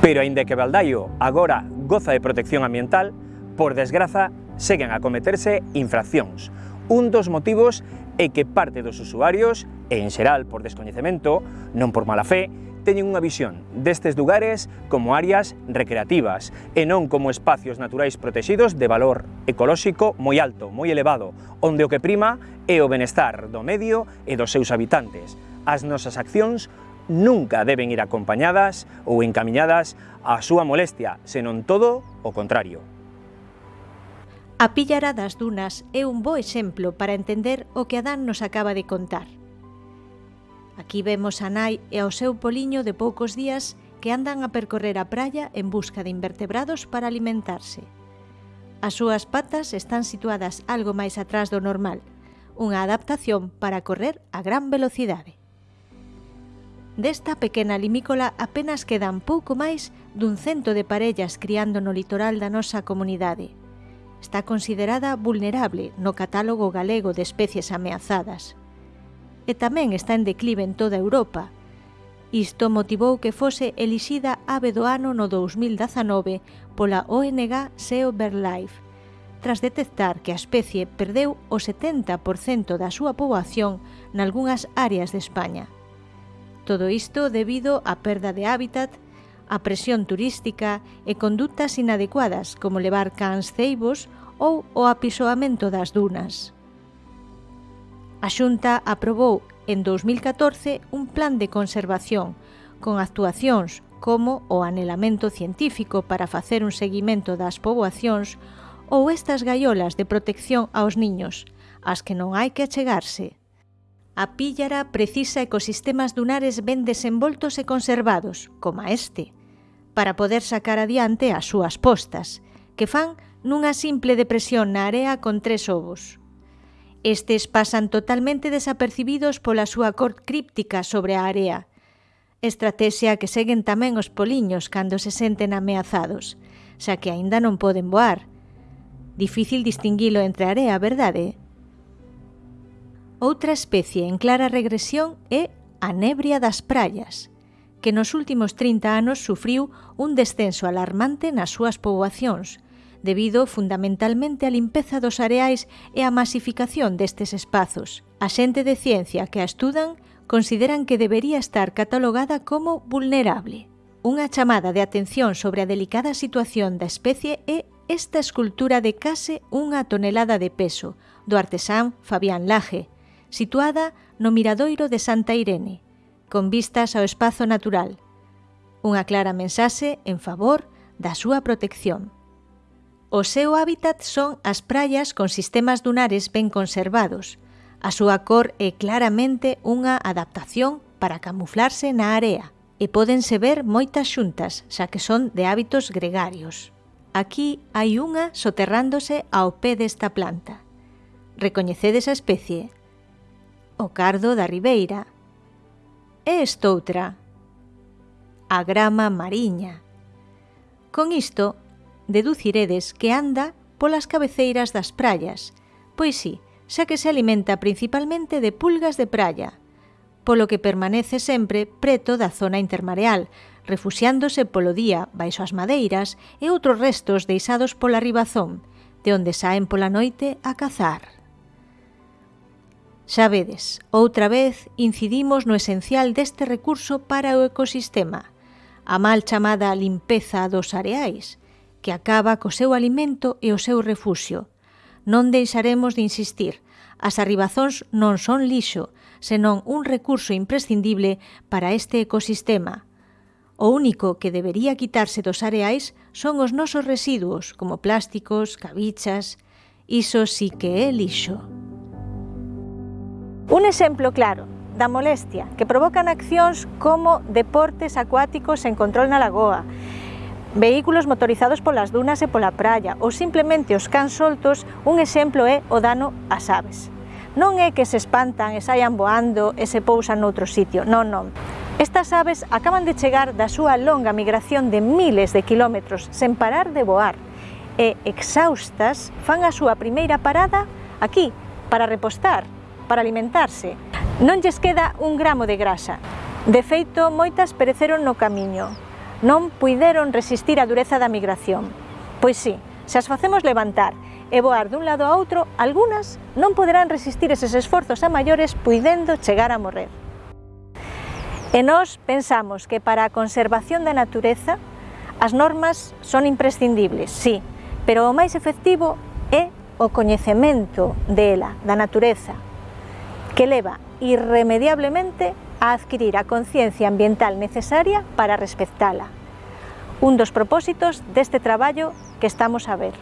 Pero aínda que Baldaio agora goza de protección ambiental, por desgraza seguen a cometerse infraccións. Un dos motivos é que parte dos usuarios, e en xeral por descoñecemento, non por mala fe, teñen unha visión destes lugares como áreas recreativas e non como espacios naturais protexidos de valor ecolóxico moi alto, moi elevado, onde o que prima é o benestar do medio e dos seus habitantes. As nosas accións nunca deben ir acompañadas ou encamiñadas á súa molestia, senón todo o contrario. A pillara das dunas é un bo exemplo para entender o que Adán nos acaba de contar. Aquí vemos a nai e ao seu poliño de poucos días que andan a percorrer a praia en busca de invertebrados para alimentarse. As súas patas están situadas algo máis atrás do normal, unha adaptación para correr a gran velocidade. Desta pequena limícola apenas quedan pouco máis dun cento de parellas criando no litoral da nosa comunidade. Está considerada vulnerable no catálogo galego de especies ameazadas. E tamén está en declive en toda Europa. Isto motivou que fose elixida ave do ano no 2019 pola ONG SEO Life, tras detectar que a especie perdeu o 70% da súa poboación nalgúnas áreas de España. Todo isto debido á perda de hábitat, a presión turística e conductas inadecuadas como levar cans ceibos ou o apisoamento das dunas. A Xunta aprobou en 2014 un plan de conservación con actuacións como o anelamento científico para facer un seguimento das poboacións ou estas gaiolas de protección aos niños, ás que non hai que achegarse, A píllara precisa ecosistemas dunares ben desenvoltos e conservados, como este, para poder sacar adiante as súas postas, que fan nunha simple depresión na area con tres ovos. Estes pasan totalmente desapercibidos pola súa cor críptica sobre a area, estrategia que seguen tamén os poliños cando se senten ameazados, xa que aínda non poden voar. Difícil distinguilo entre area, verdade? Outra especie en clara regresión é a nebria das praias, que nos últimos 30 anos sufriu un descenso alarmante nas súas poboacións, debido fundamentalmente á limpeza dos areais e á masificación destes espazos. A xente de ciencia que a estudan consideran que debería estar catalogada como vulnerable. Unha chamada de atención sobre a delicada situación da especie é esta escultura de case unha tonelada de peso do artesán Fabián Laje, situada no miradoiro de Santa Irene, con vistas ao espazo natural. Unha clara mensaxe en favor da súa protección. O seu hábitat son as praias con sistemas dunares ben conservados. A súa cor é claramente unha adaptación para camuflarse na area e pódense ver moitas xuntas, xa que son de hábitos gregarios. Aquí hai unha soterrándose ao pé desta planta. Recoñecedes a especie, o cardo da ribeira. E estoutra, a grama mariña. Con isto, deduciredes que anda polas cabeceiras das praias, pois sí, xa que se alimenta principalmente de pulgas de praia, polo que permanece sempre preto da zona intermareal, refuxiándose polo día baixo as madeiras e outros restos deixados pola ribazón, de onde saen pola noite a cazar. Xa vedes, outra vez incidimos no esencial deste recurso para o ecosistema, a mal chamada limpeza dos areais, que acaba co seu alimento e o seu refuxio. Non deixaremos de insistir, as arribazóns non son lixo, senón un recurso imprescindible para este ecosistema. O único que debería quitarse dos areais son os nosos residuos, como plásticos, cabichas... Iso sí que é lixo. Un exemplo claro da molestia que provocan accións como deportes acuáticos en control na lagoa, vehículos motorizados polas dunas e pola praia ou simplemente os cans soltos, un exemplo é o dano ás aves. Non é que se espantan e saian voando e se pousan noutro sitio, non, non. Estas aves acaban de chegar da súa longa migración de miles de kilómetros sen parar de voar e, exaustas, fan a súa primeira parada aquí, para repostar para alimentarse. Non lles queda un gramo de grasa. De feito, moitas pereceron no camiño. Non puideron resistir a dureza da migración. Pois sí, se as facemos levantar e voar dun lado a outro, algunhas non poderán resistir eses esforzos a maiores puidendo chegar a morrer. E nós pensamos que para a conservación da natureza as normas son imprescindibles, sí, pero o máis efectivo é o coñecemento dela, da natureza, que leva irremediablemente a adquirir a conciencia ambiental necesaria para respectala. Un dos propósitos deste traballo que estamos a ver.